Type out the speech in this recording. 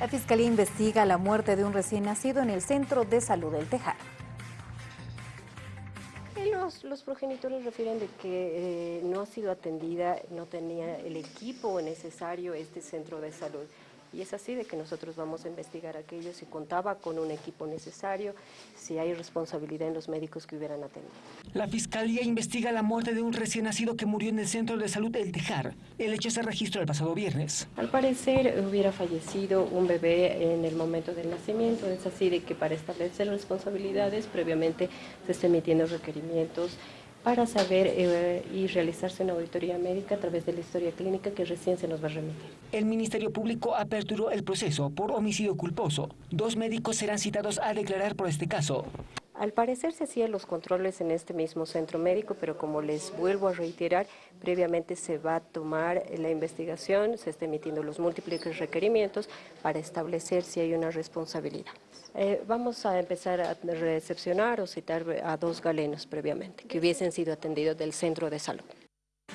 La Fiscalía investiga la muerte de un recién nacido en el Centro de Salud del Tejar. Los, progenitores refieren de que eh, no ha sido atendida, no tenía el equipo necesario este centro de salud. Y es así de que nosotros vamos a investigar aquello si contaba con un equipo necesario, si hay responsabilidad en los médicos que hubieran atendido. La Fiscalía investiga la muerte de un recién nacido que murió en el Centro de Salud El Tejar. El hecho se registró el pasado viernes. Al parecer hubiera fallecido un bebé en el momento del nacimiento. Es así de que para establecer responsabilidades previamente se están emitiendo requerimientos para saber eh, y realizarse una auditoría médica a través de la historia clínica que recién se nos va a remitir. El Ministerio Público aperturó el proceso por homicidio culposo. Dos médicos serán citados a declarar por este caso. Al parecer se hacían los controles en este mismo centro médico, pero como les vuelvo a reiterar, previamente se va a tomar la investigación, se están emitiendo los múltiples requerimientos para establecer si hay una responsabilidad. Eh, vamos a empezar a recepcionar o citar a dos galenos previamente, que hubiesen sido atendidos del centro de salud.